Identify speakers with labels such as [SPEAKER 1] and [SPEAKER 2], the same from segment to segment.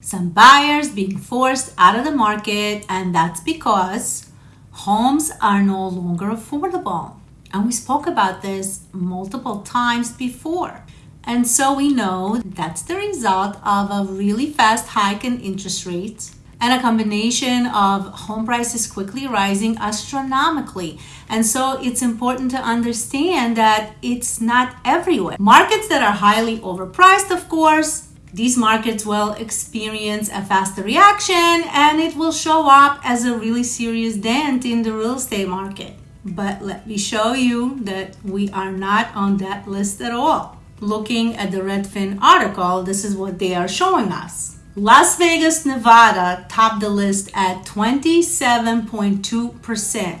[SPEAKER 1] Some buyers being forced out of the market, and that's because homes are no longer affordable. And we spoke about this multiple times before. And so we know that's the result of a really fast hike in interest rates and a combination of home prices quickly rising astronomically. And so it's important to understand that it's not everywhere. Markets that are highly overpriced, of course, these markets will experience a faster reaction and it will show up as a really serious dent in the real estate market. But let me show you that we are not on that list at all. Looking at the Redfin article, this is what they are showing us. Las Vegas, Nevada topped the list at 27.2%.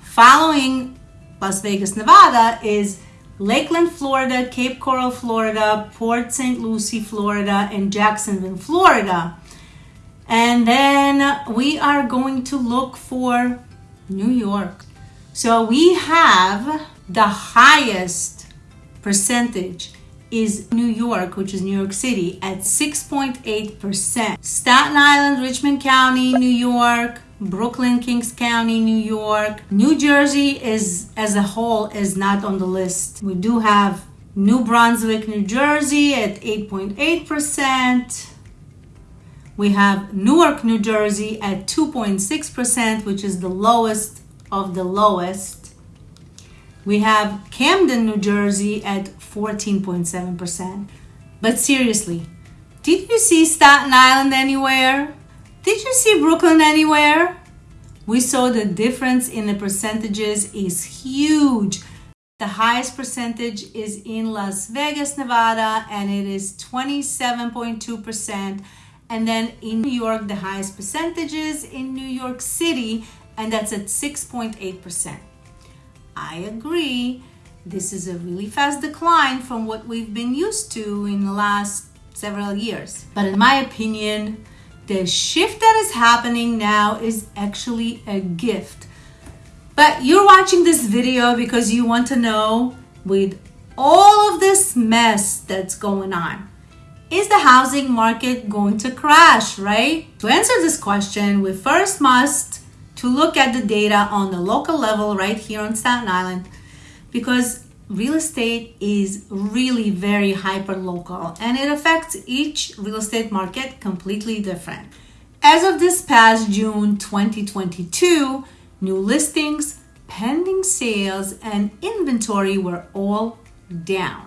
[SPEAKER 1] Following Las Vegas, Nevada is Lakeland, Florida, Cape Coral, Florida, Port St. Lucie, Florida, and Jacksonville, Florida. And then we are going to look for New York. So we have the highest percentage is New York, which is New York City, at 6.8%. Staten Island, Richmond County, New York, Brooklyn, Kings County, New York. New Jersey is as a whole is not on the list. We do have New Brunswick, New Jersey at 8.8%. We have Newark, New Jersey at 2.6%, which is the lowest of the lowest. We have Camden, New Jersey at 14.7%. But seriously, did you see Staten Island anywhere? Did you see Brooklyn anywhere? We saw the difference in the percentages is huge. The highest percentage is in Las Vegas, Nevada, and it is 27.2%. And then in New York, the highest percentages in New York City, and that's at 6.8%. I agree. This is a really fast decline from what we've been used to in the last several years. But in my opinion, the shift that is happening now is actually a gift. But you're watching this video because you want to know with all of this mess that's going on, is the housing market going to crash, right? To answer this question, we first must to look at the data on the local level right here on Staten Island because real estate is really very hyper local and it affects each real estate market completely different. As of this past June 2022, new listings, pending sales, and inventory were all down.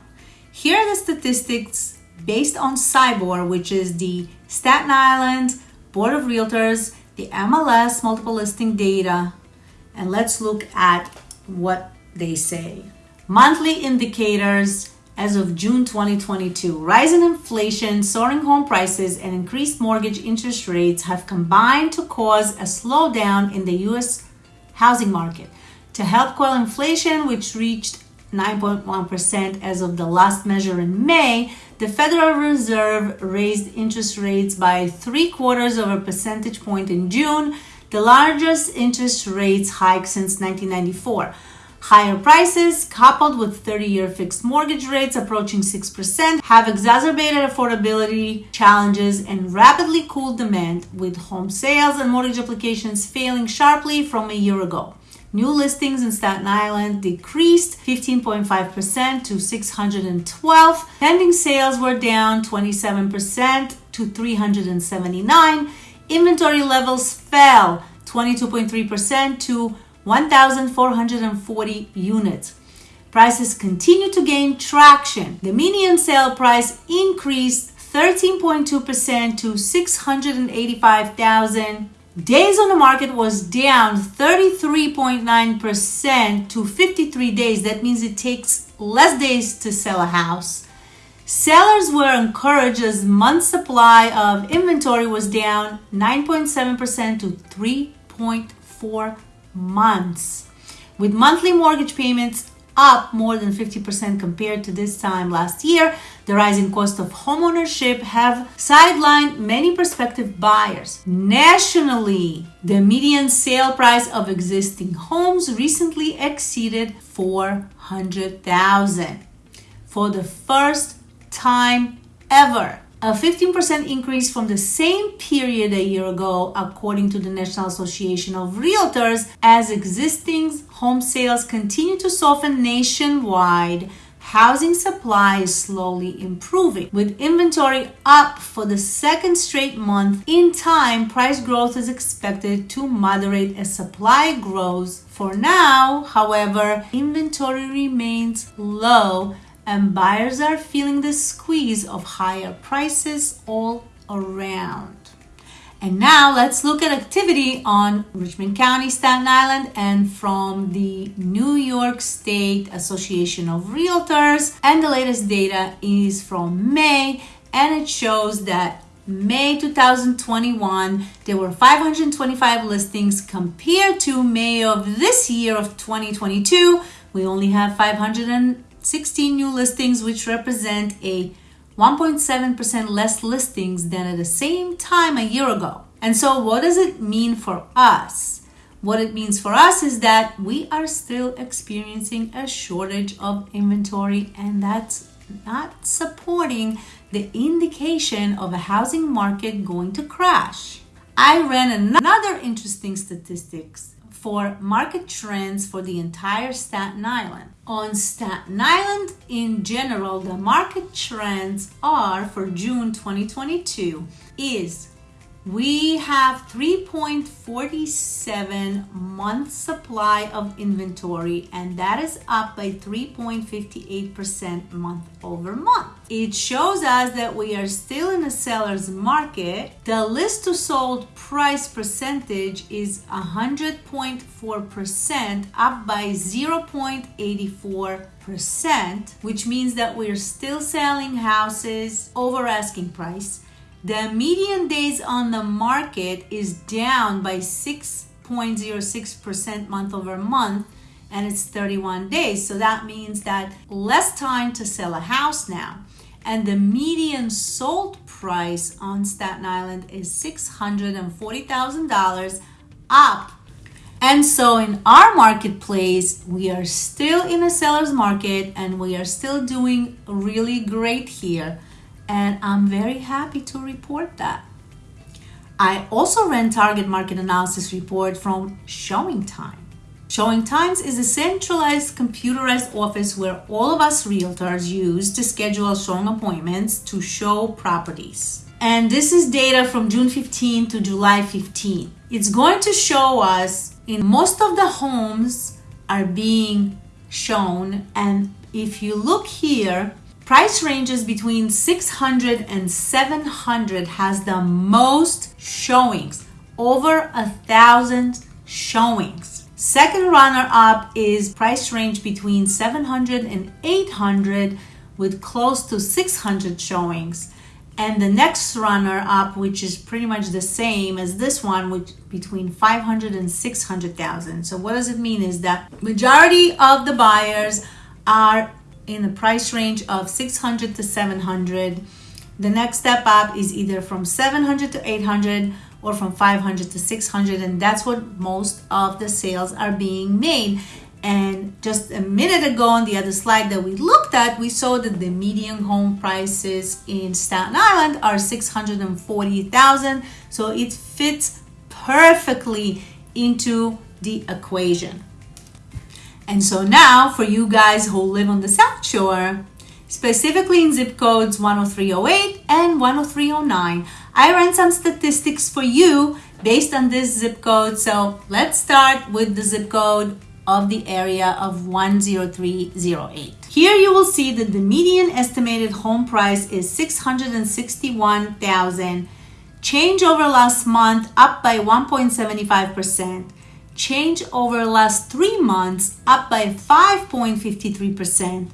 [SPEAKER 1] Here are the statistics based on SIBOR, which is the Staten Island Board of Realtors the MLS multiple listing data and let's look at what they say. Monthly indicators as of June 2022. Rising inflation, soaring home prices, and increased mortgage interest rates have combined to cause a slowdown in the US housing market. To help quell inflation, which reached 9.1% as of the last measure in May, the Federal Reserve raised interest rates by three quarters of a percentage point in June, the largest interest rates hike since 1994. Higher prices, coupled with 30 year fixed mortgage rates approaching 6%, have exacerbated affordability challenges and rapidly cooled demand, with home sales and mortgage applications failing sharply from a year ago. New listings in Staten Island decreased 15.5% to 612. Pending sales were down 27% to 379. Inventory levels fell 22.3% to 1,440 units. Prices continue to gain traction. The median sale price increased 13.2% to 685,000 Days on the market was down 33.9% to 53 days. That means it takes less days to sell a house. Sellers were encouraged as month supply of inventory was down 9.7% to 3.4 months. With monthly mortgage payments up more than 50% compared to this time last year. The rising cost of homeownership have sidelined many prospective buyers. Nationally, the median sale price of existing homes recently exceeded 400,000 for the first time ever. A 15% increase from the same period a year ago, according to the National Association of Realtors, as existing home sales continue to soften nationwide. Housing supply is slowly improving. With inventory up for the second straight month, in time, price growth is expected to moderate as supply grows. For now, however, inventory remains low and buyers are feeling the squeeze of higher prices all around. And now let's look at activity on Richmond County, Staten Island, and from the New York State Association of Realtors. And the latest data is from May, and it shows that May 2021, there were 525 listings compared to May of this year of 2022. We only have 500 16 new listings, which represent a 1.7% less listings than at the same time a year ago. And so, what does it mean for us? What it means for us is that we are still experiencing a shortage of inventory, and that's not supporting the indication of a housing market going to crash. I ran another interesting statistics for market trends for the entire Staten Island. On Staten Island in general, the market trends are for June 2022 is we have 3.47 month supply of inventory and that is up by 3.58% month over month. It shows us that we are still in a seller's market. The list to sold price percentage is 100.4% up by 0.84%, which means that we're still selling houses over asking price the median days on the market is down by 6.06% month over month and it's 31 days. So that means that less time to sell a house now. And the median sold price on Staten Island is $640,000 up. And so in our marketplace, we are still in a seller's market and we are still doing really great here and I'm very happy to report that. I also ran target market analysis report from Showing Time. Showing Times is a centralized computerized office where all of us realtors use to schedule showing appointments to show properties. And this is data from June 15 to July 15. It's going to show us in most of the homes are being shown and if you look here Price ranges between 600 and 700 has the most showings, over a thousand showings. Second runner up is price range between 700 and 800 with close to 600 showings. And the next runner up, which is pretty much the same as this one, which between 500 and 600,000. So what does it mean is that majority of the buyers are in the price range of 600 to 700. The next step up is either from 700 to 800 or from 500 to 600 and that's what most of the sales are being made. And just a minute ago on the other slide that we looked at, we saw that the median home prices in Staten Island are 640,000. So it fits perfectly into the equation. And so now for you guys who live on the South Shore, specifically in zip codes 10308 and 10309, I ran some statistics for you based on this zip code. So let's start with the zip code of the area of 10308. Here you will see that the median estimated home price is 661,000 change over last month up by 1.75% change over last three months up by 5.53%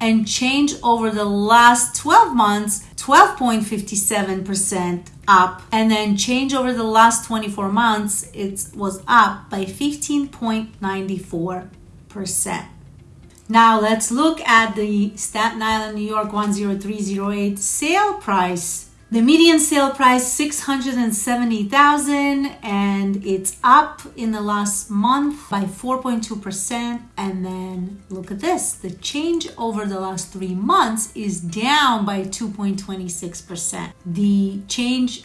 [SPEAKER 1] and change over the last 12 months 12.57% up and then change over the last 24 months it was up by 15.94%. Now let's look at the Staten Island New York 10308 sale price The median sale price 670,000 and it's up in the last month by 4.2% and then look at this the change over the last 3 months is down by 2.26%. The change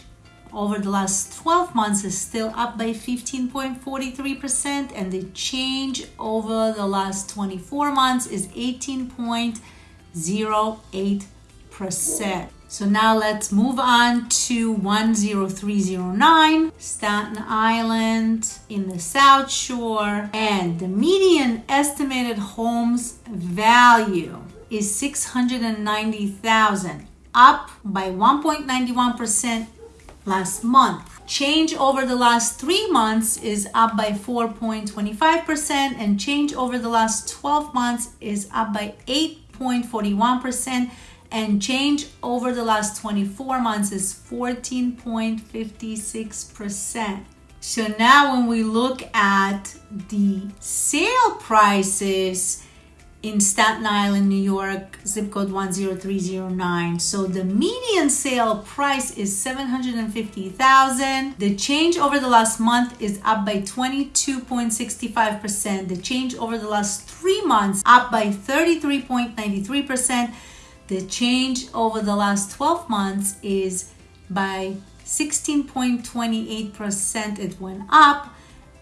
[SPEAKER 1] over the last 12 months is still up by 15.43% and the change over the last 24 months is 18.08%. So now let's move on to 10309 Staten Island in the South Shore and the median estimated homes value is 690,000 up by 1.91% last month. Change over the last three months is up by 4.25%, and change over the last 12 months is up by 8.41%, and change over the last 24 months is 14.56%. So now, when we look at the sale prices, in Staten Island, New York, zip code 10309. So the median sale price is 750,000. The change over the last month is up by 22.65%. The change over the last 3 months up by 33.93%. The change over the last 12 months is by 16.28% it went up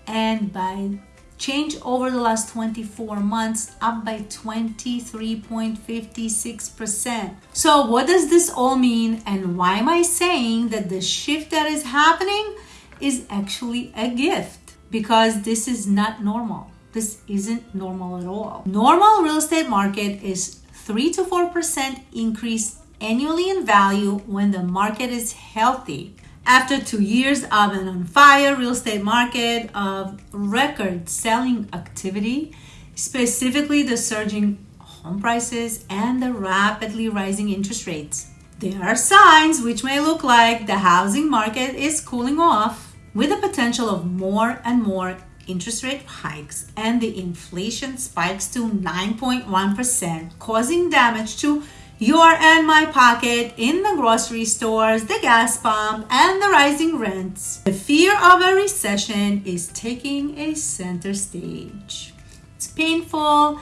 [SPEAKER 1] and by change over the last 24 months up by 23.56%. So what does this all mean and why am I saying that the shift that is happening is actually a gift? Because this is not normal. This isn't normal at all. Normal real estate market is 3 to 4% increase annually in value when the market is healthy after two years of an on fire real estate market of record selling activity, specifically the surging home prices and the rapidly rising interest rates. There are signs which may look like the housing market is cooling off with the potential of more and more interest rate hikes and the inflation spikes to 9.1%, causing damage to your and my pocket in the grocery stores, the gas pump, and the rising rents. The fear of a recession is taking a center stage. It's painful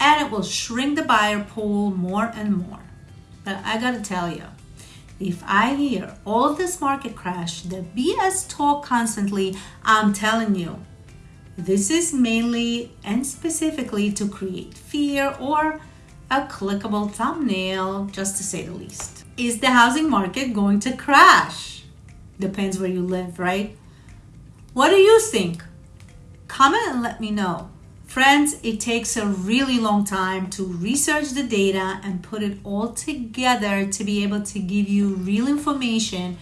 [SPEAKER 1] and it will shrink the buyer pool more and more. But I gotta tell you, if I hear all this market crash, the BS talk constantly, I'm telling you, this is mainly and specifically to create fear or a clickable thumbnail, just to say the least. Is the housing market going to crash? Depends where you live, right? What do you think? Comment and let me know. Friends, it takes a really long time to research the data and put it all together to be able to give you real information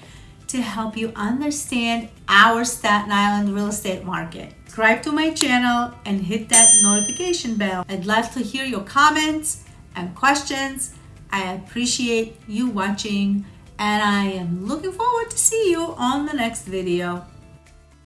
[SPEAKER 1] to help you understand our Staten Island real estate market. Subscribe to my channel and hit that notification bell. I'd love to hear your comments and questions. I appreciate you watching and I am looking forward to see you on the next video.